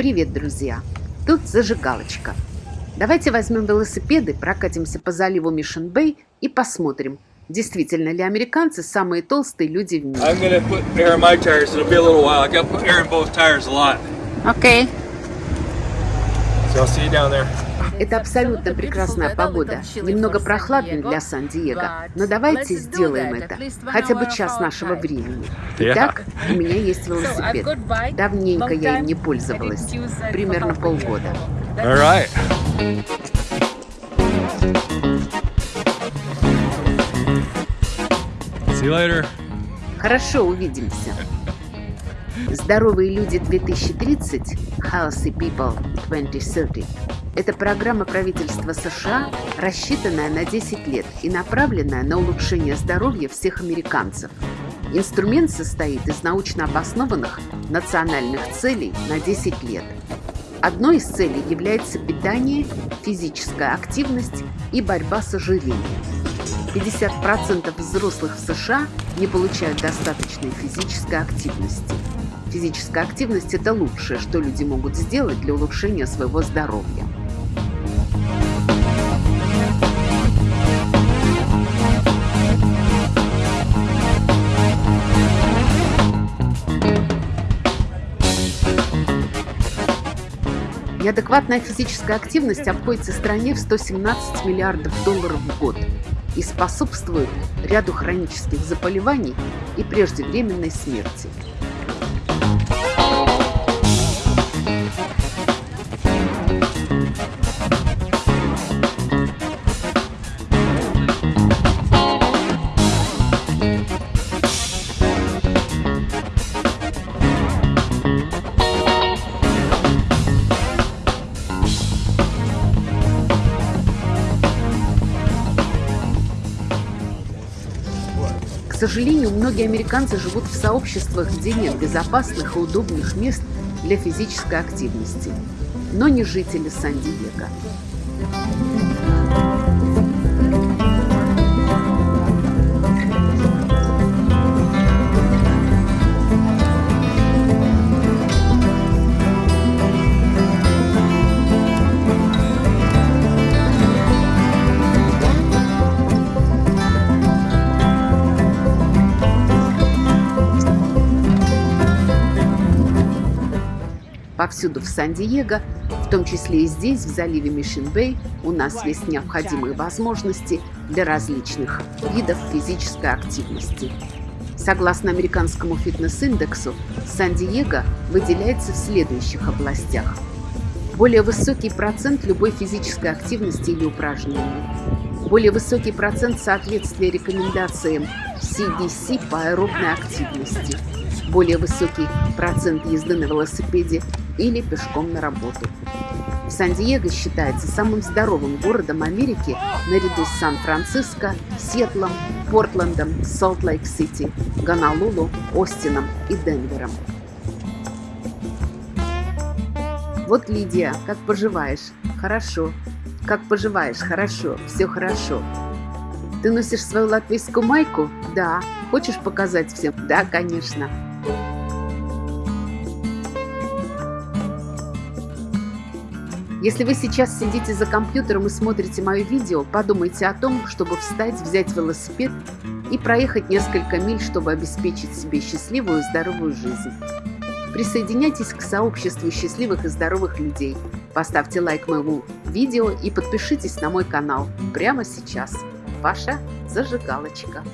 Привет, друзья! Тут зажигалочка. Давайте возьмем велосипеды, прокатимся по заливу Мишен-Бэй и посмотрим, действительно ли американцы самые толстые люди в мире. Окей. So I'll see you down there. Это абсолютно прекрасная погода. Немного прохладно для Сан-Диего, но давайте сделаем это. Хотя бы час нашего времени. Итак, у меня есть велосипед. Давненько я им не пользовалась. Примерно полгода. All right. See you later. Хорошо, увидимся. Здоровые люди 2030 Healthy People 2030 это программа правительства США, рассчитанная на 10 лет и направленная на улучшение здоровья всех американцев. Инструмент состоит из научно обоснованных национальных целей на 10 лет. Одной из целей является питание, физическая активность и борьба с ожирением. 50% взрослых в США не получают достаточной физической активности. Физическая активность – это лучшее, что люди могут сделать для улучшения своего здоровья. Неадекватная физическая активность обходится стране в 117 миллиардов долларов в год и способствует ряду хронических заболеваний и преждевременной смерти. Сожалению, многие американцы живут в сообществах, где нет безопасных и удобных мест для физической активности, но не жители Сан-Диего. Повсюду в Сан-Диего, в том числе и здесь, в заливе Мишин-Бэй, у нас есть необходимые возможности для различных видов физической активности. Согласно американскому фитнес-индексу, Сан-Диего выделяется в следующих областях. Более высокий процент любой физической активности или упражнений. Более высокий процент соответствия рекомендациям CDC по аэробной активности. Более высокий процент езды на велосипеде или пешком на работу. Сан-Диего считается самым здоровым городом Америки наряду с Сан-Франциско, Сиэтлом, Портландом, Солт-Лейк-Сити, Гонолулу, Остином и Денвером. Вот Лидия, как поживаешь? Хорошо. Как поживаешь? Хорошо. Все хорошо. Ты носишь свою латвийскую майку? Да. Хочешь показать всем? Да, конечно. Если вы сейчас сидите за компьютером и смотрите мое видео, подумайте о том, чтобы встать, взять велосипед и проехать несколько миль, чтобы обеспечить себе счастливую и здоровую жизнь. Присоединяйтесь к сообществу счастливых и здоровых людей. Поставьте лайк моему видео и подпишитесь на мой канал прямо сейчас. Ваша зажигалочка.